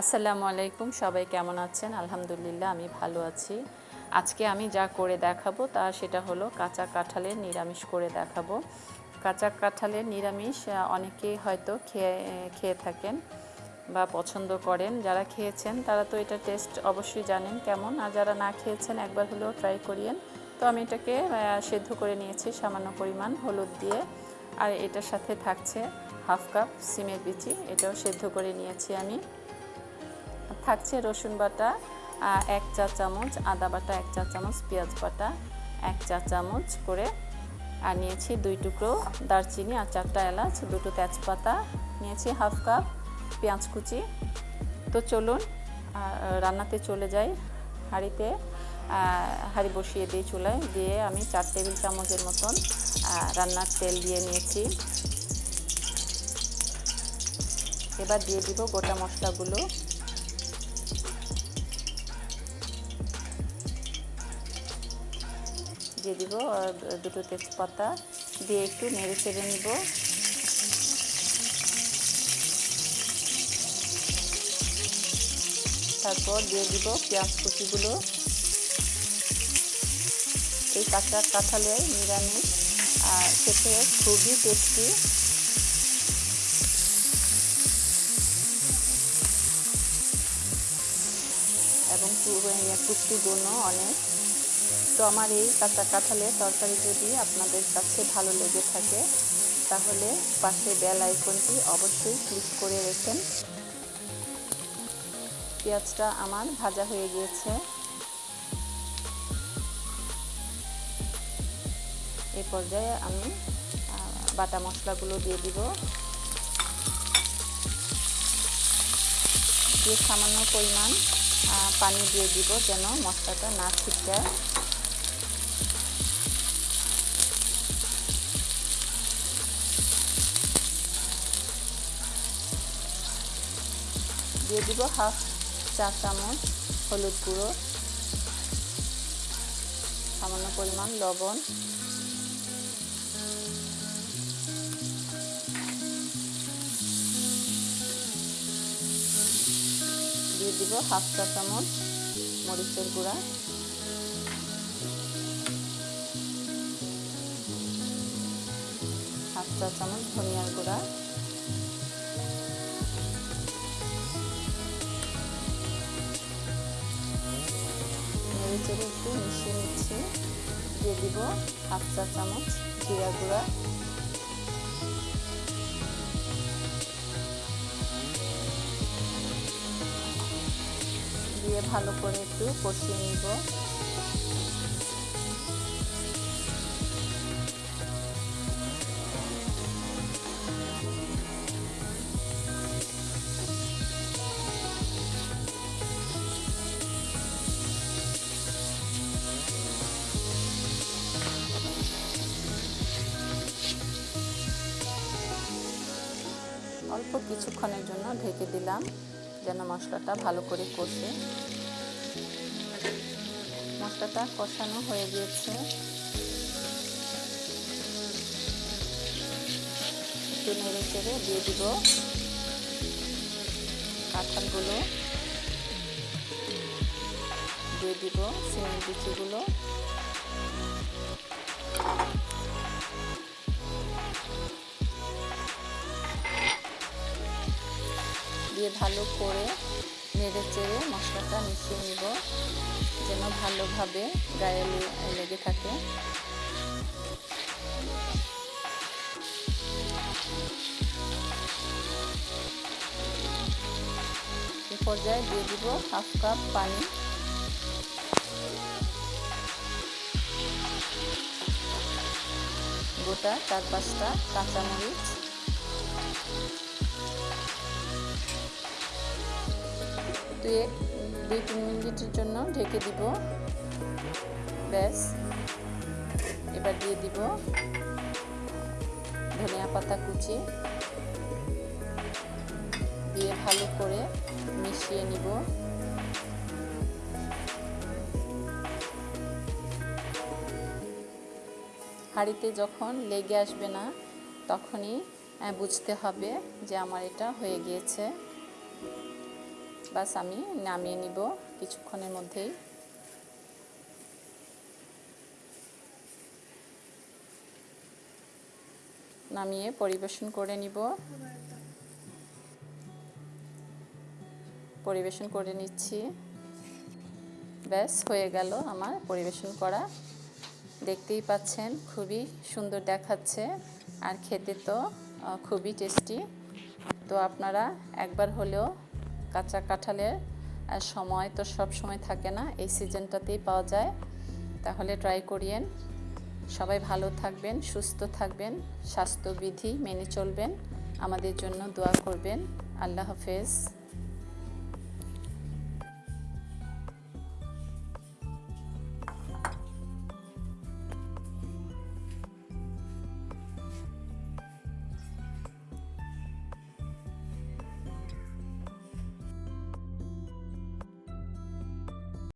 আসসালামু আলাইকুম, সবাই কেমন আছেন? আলহামদুলিল্লাহ, আমি ভালো আছি। আজকে আমি যা করে দেখাবো তা সেটা হলো কাঁচা কাঁঠালের নিরামিষ করে দেখাবো। কাঁচা কাঁঠালের নিরামিষ অনেকেই হয়তো খেয়ে খেয়ে থাকেন বা পছন্দ করেন। যারা খেয়েছেন, তারা তো এটা টেস্ট অবশ্যই জানেন কেমন। আর যারা না খেয়েছেন, একবার হলেও ট্রাই করিয়েন। তো আমি এটাকে সেদ্ধ করে নিয়েছি সামান্য পরিমাণ হলুদ দিয়ে। আর এটার সাথে থাকছে হাফ কাপ সিমের বিচি, এটাও সেদ্ধ করে নিয়েছি আমি। থাকছে রসুন বাটা এক চা চামচ, আদা বাটা এক চা চামচ, পেঁয়াজ বাটা এক চা চামচ করে, আর নিয়েছি দুই টুকরো দারচিনি আর চারটা এলাচ, দুটো তেজপাতা, নিয়েছি হাফ কাপ পেঁয়াজ কুচি। তো চলুন রান্নাতে চলে যাই হাঁড়িতে। হাঁড়ি বসিয়ে দিই চুলায়, দিয়ে আমি চার টেবিল চামচের মতন রান্নার তেল দিয়ে নিয়েছি। এবার দিয়ে দিব গোটা মশলাগুলো। দিয়ে দিব দুটো তেজপাতা দিয়ে একটু নেড়ে চেড়ে নিব। তারপর দিয়ে দিব পেঁয়াজ কুচিগুলো। এই কাঁচা কাঁঠালের নিরামিষ, আর খেতে খুবই টেস্টি এবং পুষ্টিগুণও অনেক। তো আমার এই কাঁচা কাঁঠালের তরকারি যদি আপনাদের কাছে ভালো লেগে থাকে, তাহলে পাশে বেল আইকনটি অবশ্যই ক্লিক করে রেখেন। পেঁয়াজটা আমার ভাজা হয়ে গিয়েছে। এই পর্যায়ে আমি বাটা মশলাগুলো দিয়ে দিব। দিয়ে সামান্য পরিমাণ পানি দিয়ে দিব যেন মশলাটা না ছিটকায় দিয়ে দিব হাফ চা চামচ হলুদ গুঁড়ো, সামান্য পরিমাণ লবণ। দিয়ে দিব হাফ চা চামচ মরিচের গুঁড়া। হাফ চা চামচ ধনিয়ার গুঁড়া। চেড়ে একটু মিশিয়ে নিচ্ছি। দিয়ে দিব হাফ চা চামচ জিরা গুঁড়া। দিয়ে ভালো করে একটু কষিয়ে নিব। অল্প কিছুক্ষণের জন্য ঢেকে দিলাম, যেন মশলাটা ভালো করে কষে। মশলাটা কষানো হয়ে গিয়েছে। একটু নেড়ে চেড়ে দিয়ে দিব কাঁঠালগুলো। দিয়ে দিব সিমেন্ট বিচিগুলো। দিয়ে ভালো করে নেড়ে চেড়ে মশলাটা মিশিয়ে নিব, যেন ভালোভাবে গায়ে লেগে থাকে। পর্যায়ে দিয়ে দিব হাফ কাপ পানি। গোটা চার পাঁচটা কাঁচামরিচ। দুই দুই তিন মিনিটের জন্য ঢেকে দিব। ব্যাস। এবার দিয়ে দিব ধনিয়া পাতা কুচি। দিয়ে ভালো করে মিশিয়ে নিব। হাঁড়িতে যখন লেগে আসবে না, তখনই বুঝতে হবে যে আমার এটা হয়ে গিয়েছে। বাস আমি নামিয়ে নিব কিছুক্ষণের মধ্যেই। নামিয়ে পরিবেশন করে নিব। পরিবেশন করে নিচ্ছি। ব্যাস, হয়ে গেল আমার পরিবেশন করা। দেখতেই পাচ্ছেন, খুবই সুন্দর দেখাচ্ছে। আর খেতে তো খুবই টেস্টি। তো আপনারা একবার হলেও কাঁচা কাঁঠালের সময় তো সব সময় থাকে না, এই সিজনটাতেই পাওয়া যায়। তাহলে ট্রাই করিয়েন। সবাই ভালো থাকবেন, সুস্থ থাকবেন, স্বাস্থ্যবিধি মেনে চলবেন। আমাদের জন্য দোয়া করবেন। আল্লাহ হাফেজ।